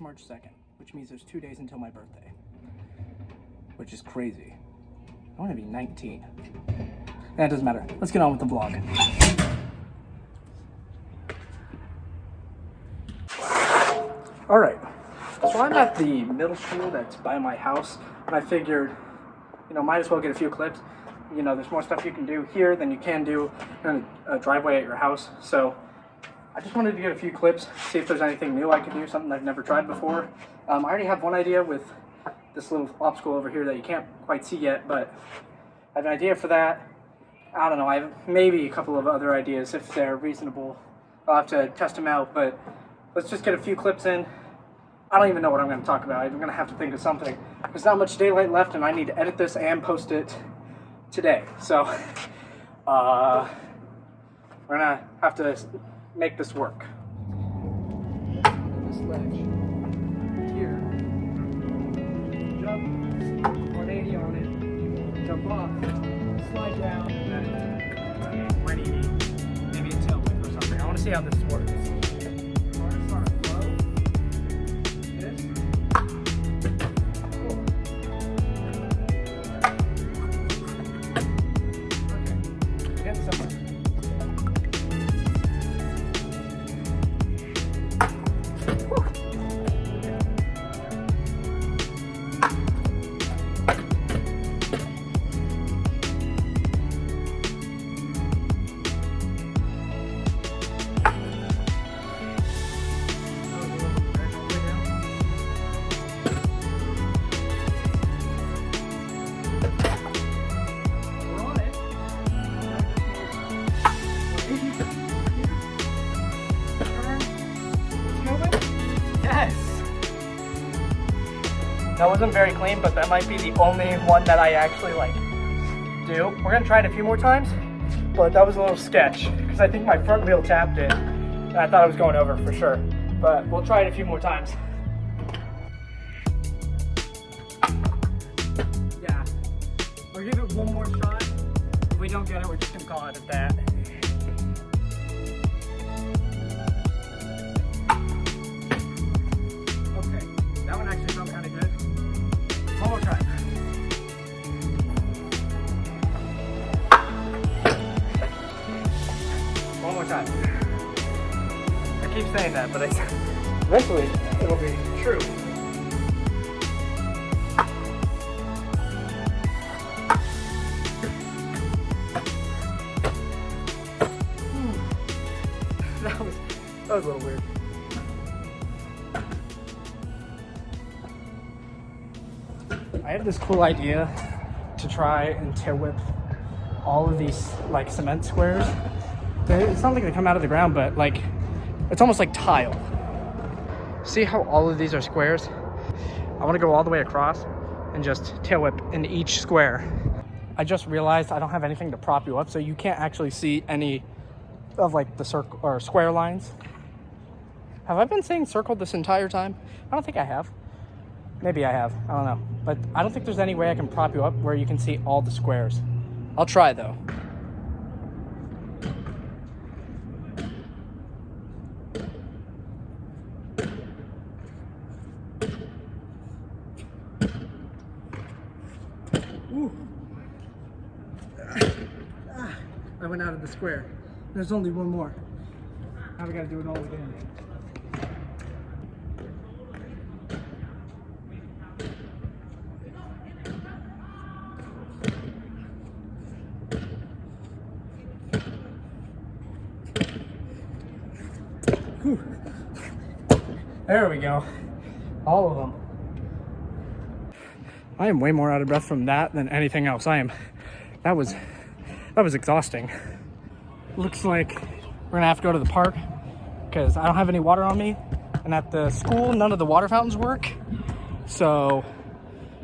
March 2nd, which means there's two days until my birthday, which is crazy. I want to be 19. That doesn't matter. Let's get on with the vlog. All right, so I'm at the middle school that's by my house, and I figured, you know, might as well get a few clips. You know, there's more stuff you can do here than you can do in a driveway at your house. So I just wanted to get a few clips, see if there's anything new I could do, something I've never tried before. Um, I already have one idea with this little obstacle over here that you can't quite see yet, but I have an idea for that. I don't know, I have maybe a couple of other ideas if they're reasonable. I'll have to test them out, but let's just get a few clips in. I don't even know what I'm going to talk about. I'm going to have to think of something. There's not much daylight left, and I need to edit this and post it today. So, uh, we're going to have to make this work. This ledge here. Jump 180 on it. Jump off. Slide down. And then 180. Maybe a tail or something. I want to see how this works. That wasn't very clean, but that might be the only one that I actually like do. We're gonna try it a few more times, but that was a little sketch because I think my front wheel tapped it and I thought I was going over for sure. But we'll try it a few more times. Yeah, we'll give it one more shot. If we don't get it, we're just gonna call it at that. That, but I, eventually it'll be true. Hmm. that was that was a little weird. I have this cool idea to try and tail whip all of these like cement squares it's not like they come out of the ground, but like, it's almost like tile. See how all of these are squares? I wanna go all the way across and just tail whip in each square. I just realized I don't have anything to prop you up, so you can't actually see any of like the circle or square lines. Have I been saying circle this entire time? I don't think I have. Maybe I have, I don't know. But I don't think there's any way I can prop you up where you can see all the squares. I'll try though. I went out of the square. There's only one more. Now we gotta do it all again. There we go. All of them. I am way more out of breath from that than anything else. I am, that was that was exhausting. Looks like we're gonna have to go to the park because I don't have any water on me. And at the school, none of the water fountains work. So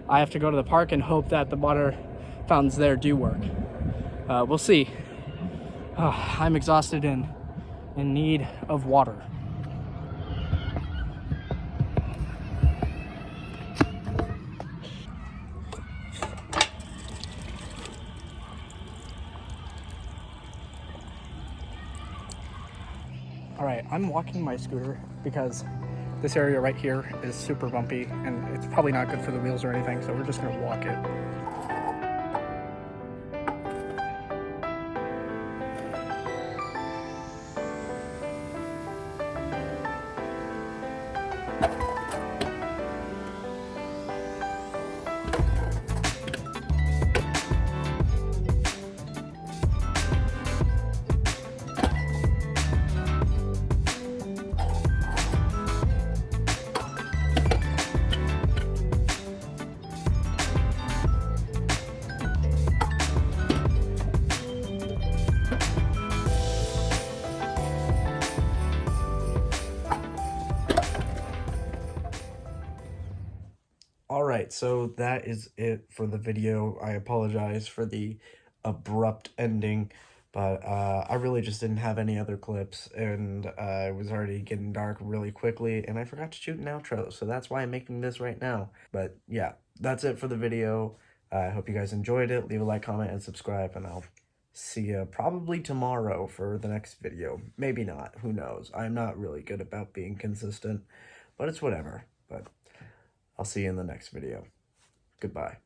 I have to go to the park and hope that the water fountains there do work. Uh, we'll see. Oh, I'm exhausted and in need of water. All right, I'm walking my scooter because this area right here is super bumpy and it's probably not good for the wheels or anything, so we're just gonna walk it. Right, so that is it for the video. I apologize for the abrupt ending, but uh, I really just didn't have any other clips, and uh, it was already getting dark really quickly, and I forgot to shoot an outro, so that's why I'm making this right now. But yeah, that's it for the video. I hope you guys enjoyed it. Leave a like, comment, and subscribe, and I'll see you probably tomorrow for the next video. Maybe not. Who knows? I'm not really good about being consistent, but it's whatever. But I'll see you in the next video. Goodbye.